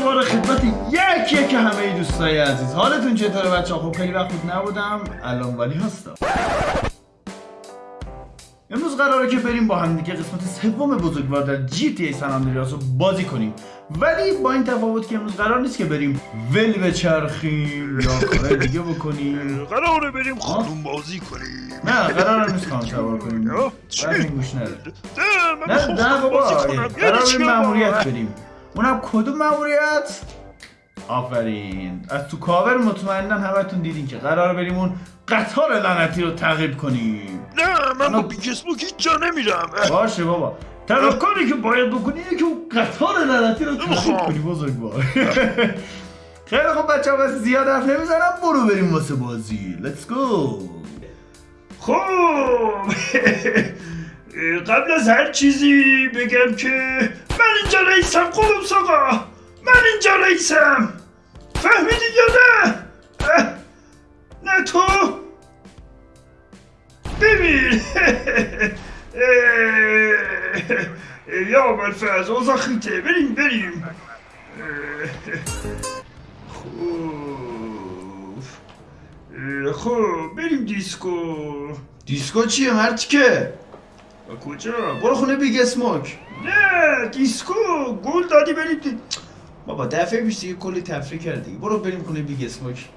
دوباره خدمت یک یک همه دوستای عزیز. حالتون چطوره بچه خب خیلی وقت بود نبودم. الان ولی هستم. امروز قراره که بریم با هم دیگه قسمت سوم بزرگوار در جی تی ای سن رو بازی کنیم. ولی با این تفاوت که امروز قرار نیست که بریم ول بچرخیم یا کار دیگه بکنیم. قراره بریم خانوم بازی کنیم. نه قرار نیست خانم سوار کنیم. چی؟ گوش نده. نه نه خانوم بابا قرار بریم بابا؟ مأموریت بریم. اونم کدوم مأموریت آفرین. از تو کاور مطمئنا همتون دیدین که قرار بریم اون قطار لعنتی رو تعقیب کنیم. نه من با Big Smoke هیچ جا نمیرم. باشه بابا. تنها کاری که باید بکنی اینه که اون قطار لعنتی رو تعقیب. کنی بزرگوار خیلی خب بچه ها زیاد حرف نمی‌زنم. برو بریم واسه بازی. let's go خب. قبل از هر چیزی بگم که من اینجا رئیسم قلوب ساقا من اینجا رئیسم فهمیدی یا نه نه تو ببین یا اول فرز اوضاع خیته بریم بریم اه، خب بریم دیسکو دیسکو چیه مرتیکه کجا؟ برو خونه Big Smoke. نه دیسکو. گل دادی بریم دی... بابا دفعه پیش دیگه کلی تفریح کردی. برو بریم خونه Big Smoke.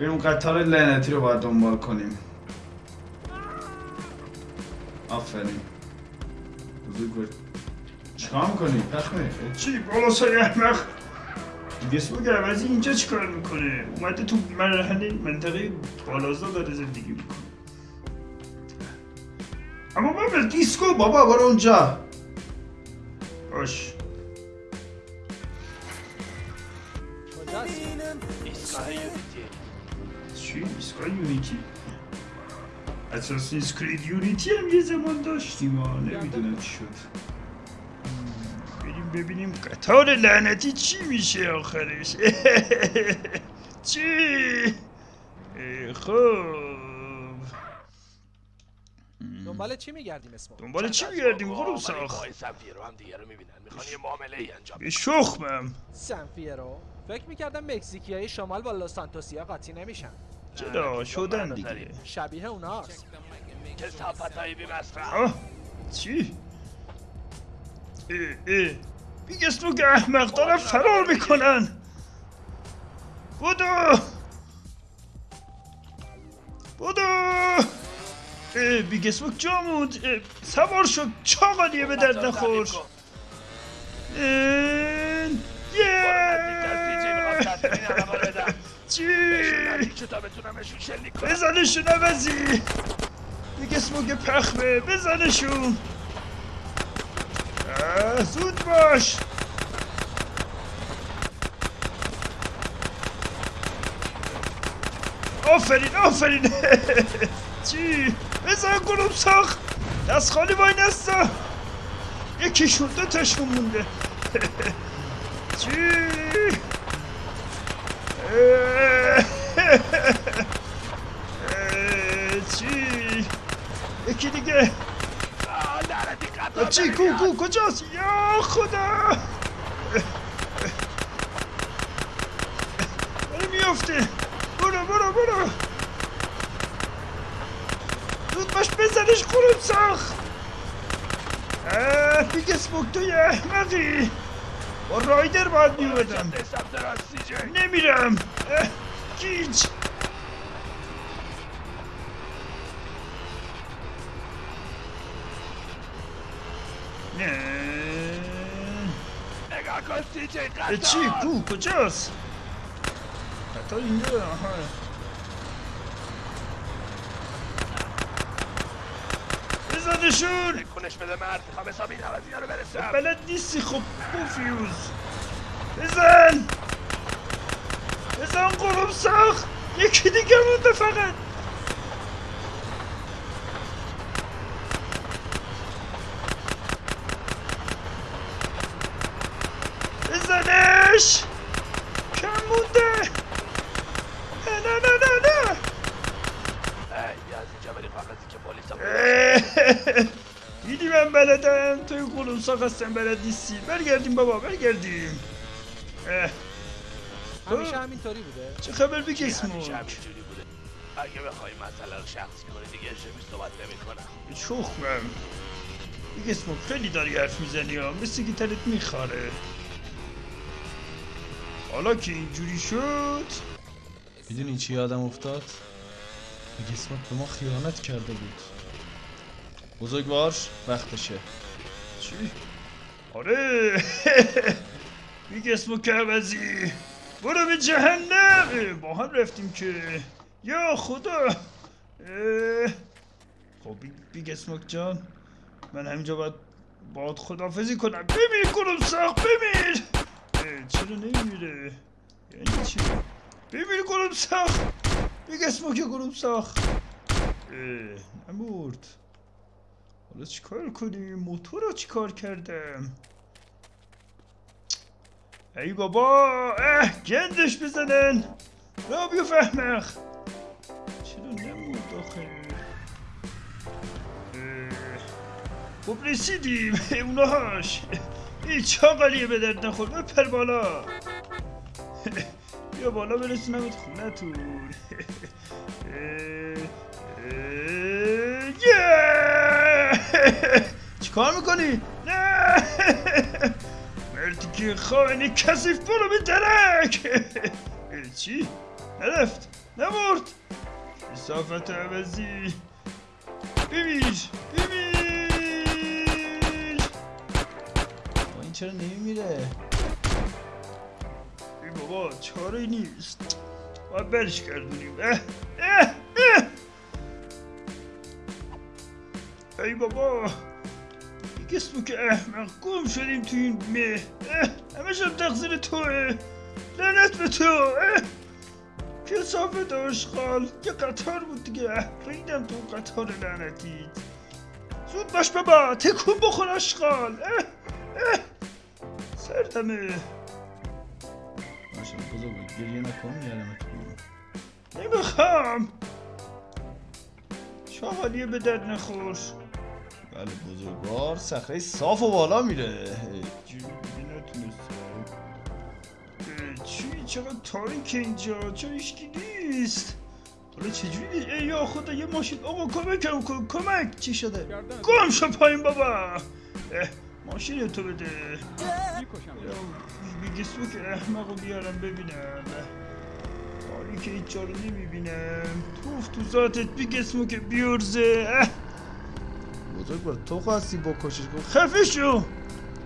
بریم قطار لعنتی رو باید دنبال کنیم. آفرین. بزرگ چیکار می‌کنی؟ پخمه چی؟ بالا سای احمق. دیگه اسمو عوضی اینجا چیکار می‌کنه؟ اومده تو مرحله منطقه بالازا داره زندگی می‌کنه. اما بابا دیسکو بابا برو اونجا باش چی؟ ایستگاه یونیتی؟ اساسینز کرید یونیتی هم یه زمان داشتیم ها نمی‌دونم چی شد بریم ببینیم قطار لعنتی چی میشه آخرش چی؟ خب دنبال چی میگردیم اسمو؟ دنبال چی میگردیم غروب ساخت سفیر رو هم دیگه رو می‌بینن. می‌خوان یه معامله ای انجام به شخمم. سنفیرو فکر می‌کردم مکزیکی های شمال با لس سانتوسیا قاطی نمیشن. چرا؟ شدن دیگه. شبیه اوناست. های بی مصرف چی؟ اه اه. بیگ اسمو که احمق دارن فرار می‌کنن. بودو بودو بیگ اسمو جا موند. اه، سوار شد چاقالیه به درد نخور. یه چی؟ بزنشون عوضی. دیگه اسموگ پخمه. بزنشون اه، زود باش. آفرین آفرین چی؟ بزن گلوم ساخت دست خالی وای نستا یکیشون دو تاشون مونده چی؟ چی؟ یکی دیگه چی کو. کو کجاست یا خدا داره برو برو. زود باش بزنش قروب ساخ اه بیگ اسموک توی احمقی. با رایدر باید میومدم نمیرم. گیج. نه. نگاه کن سی قطار. چی؟ کو؟ کجاست؟ قطار اینجا آها بزنشون کنش بده مرد می‌خوام حسابی این عوضی رو برسم بلد نیستی خب پوفیوز بزن بزن قلوب ساخت یکی دیگه مونده فقط بزنش کم مونده نه نه نه نه نه ای بیا از اینجا بریم کاغذی که پلیس هم اه، دیدی من بلدم توی قلوب ساخت هستم بلد نیستی برگردیم بابا برگردیم همیشه همینطوری بوده چه خبر بیگ اسموک اگه بخوای مثلا شخصی کنی دیگه شبیه صحبت نمی کنم چخمم بیگ اسموک خیلی داری حرف می‌زنی ها مثل تلت میخاره حالا که اینجوری شد می‌دونی چی یادم افتاد؟ بیگ اسموک به ما خیانت کرده بود بزرگوار وقتشه چی؟ آره. بیگ اسموک عوضی برو به جهنم. با هم رفتیم که. یا خدا. خب بیگ, اسموک جان. من همینجا باید باید خدافزی کنم. بمیر کنم ساخت بمیر. چرا نمیره یعنی چی؟ بمیر کنم ساخت. بیگ اسموک کنم ساخت. اه، نمورد حالا چیکار کنیم؟ موتور رو چیکار کردم؟ ای بابا! اه! گندش بزنن! را بیو فهمخ چرا نمود اه، خب رسیدیم. اونهاش این چاقالیه به درد نخور. بپر بالا. بیا بالا برسونمت خونتون چیکار می‌کنی؟ نه. مردی که خائن کسیف برو به درک. چی؟ نرفت. نمرد اصافت عوضی. بمیر بمیر با این چرا نمیمیره؟ ای بابا چاره نیست. باید برش گردونیم. اه اه اه. ای بابا. دیگه که احمق گم شدیم تو این مه. همه شب تقصیر توه. لعنت به تو. کسافت آشغال یه قطار بود دیگه. ریدم تو قطار لعنتیت. زود باش بابا تکون بخور آشغال اه اه. سردمه باشه بزرگوار گریه نکن میارم نمی‌خوام. شاغالیه به درد نخور. بله بزرگوار. صخره صاف و بالا میره. چی؟ چقدر تاریک اینجا؟ چرا هیچکی نیست؟ حالا چجوری ای یا خدا یه ماشین آقا کمکم کن کمک! چی شده؟ گم شو پایین بابا! ماشین تو بده. بیگسو که احمق بیارم ببینم. حالی که هیچ رو نمی‌بینم. توف تو ذاتت بیگسمو که بیورزه. اه، بزرگوار تو خواستی بکشش کن خفه شو.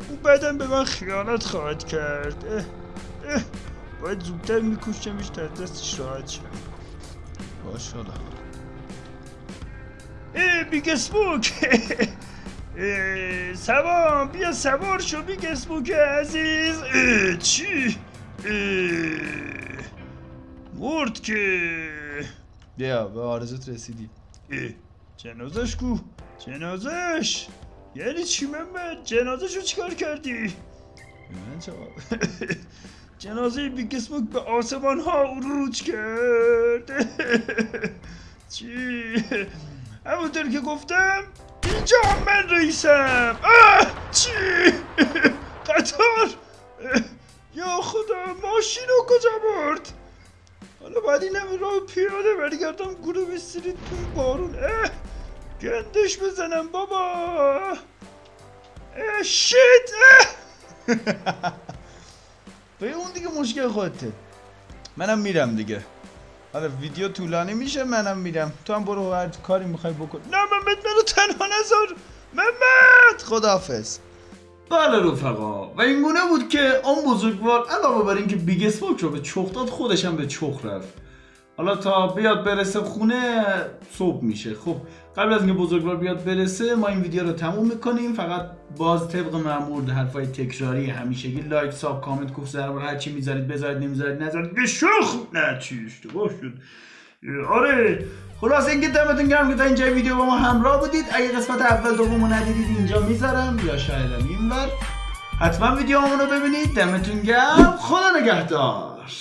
او بعدم به من خیانت خواهد کرد. اه، اه، باید زودتر میکشمش تا دستش راحت شم باش حالا اه بیگ اسموک سوام بیا سوار شو Big Smoke عزیز. اه، چی؟ اه، مردکه. بیا به آرزوت رسیدی. اه، جنازش کو. جنازش. یعنی چی محمد جنازش رو چیکار کردی؟ من چه جنازه Big Smoke به آسمان ها عروج کرد. چی؟ همونطور که گفتم اینجا من رئیسم. آه! چی؟ قطار؟ یا خدا ماشین رو کجا برد؟ حالا باید اینم راه پیاده برگردم گروه بسترید تو این بارون. اه! گندش بزنم بابا. شیت. به اون دیگه مشکل خودته. منم میرم دیگه. حالا ویدیو طولانی میشه منم میرم. تو هم برو هر کاری می‌خوای بکن. نه محمد منو تنها نذار. محمد. خداحافظ. بله رفقا. و این گونه بود که آن بزرگوار علاوه بر اینکه بیگ اسموک رو به چخ داد خودش هم به چخ رفت. حالا تا بیاد برسه خونه صبح میشه. خب قبل از اینکه بزرگوار بیاد برسه ما این ویدیو رو تموم می‌کنیم. فقط باز طبق معمول حرفای تکراری همیشگی لایک sub کامنت گفت ضرب هر چی می‌ذارید بذارید نمی‌ذارید نذارید. به شخ نه چی اشتباه شد. آره خلاص اینکه دمتون گرم که تا اینجا ویدیو با ما همراه بودید. اگه قسمت اول دومو ندیدید اینجا می‌ذارم. یا شاید اینور. حتما ویدیو رو ببینید. دمتون گرم. خدا نگهدار.